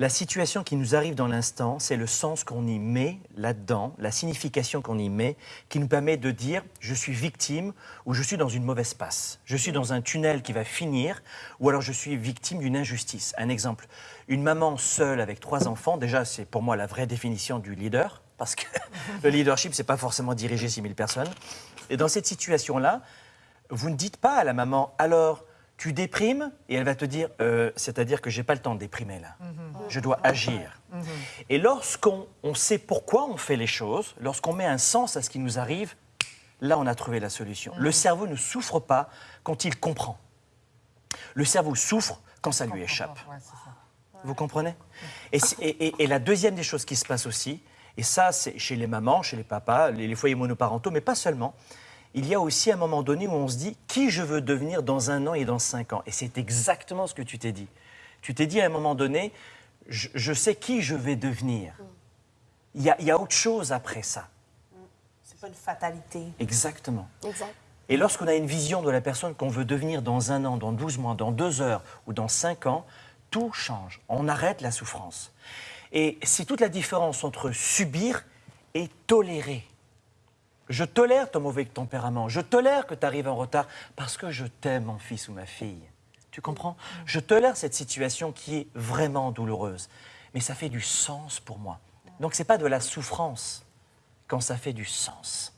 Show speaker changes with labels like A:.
A: La situation qui nous arrive dans l'instant, c'est le sens qu'on y met là-dedans, la signification qu'on y met, qui nous permet de dire je suis victime ou je suis dans une mauvaise passe, je suis dans un tunnel qui va finir, ou alors je suis victime d'une injustice. Un exemple, une maman seule avec trois enfants, déjà c'est pour moi la vraie définition du leader, parce que le leadership, c'est pas forcément diriger 6000 personnes. Et dans cette situation-là, vous ne dites pas à la maman alors tu déprimes et elle va te dire euh, c'est-à-dire que j'ai pas le temps de déprimer là. Je dois agir. Et lorsqu'on on sait pourquoi on fait les choses, lorsqu'on met un sens à ce qui nous arrive, là on a trouvé la solution. Le cerveau ne souffre pas quand il comprend. Le cerveau souffre quand ça lui échappe. Vous comprenez? Et, c'est- et- et- et la deuxième des choses qui se passe aussi, et ça c'est chez les mamans, chez les papas, les, les foyers monoparentaux, mais pas seulement, il y a aussi un moment donné où on se dit qui je veux devenir dans un an et dans cinq ans? Et c'est exactement ce que tu t'es dit. Tu t'es dit à un moment donné, je, je sais qui je vais devenir. Il y, a, il y a autre chose après ça.
B: C'est pas une fatalité.
A: Exactement.
C: Exact.
A: Et lorsqu'on a une vision de la personne qu'on veut devenir dans un an, dans 12 mois, dans deux heures ou dans cinq ans, tout change. On arrête la souffrance. Et c'est toute la différence entre subir et tolérer. Je tolère ton mauvais tempérament. Je tolère que tu arrives en retard parce que je t'aime, mon fils ou ma fille. Tu comprends? Je tolère cette situation qui est vraiment douloureuse. Mais ça fait du sens pour moi. Donc, ce n'est pas de la souffrance quand ça fait du sens.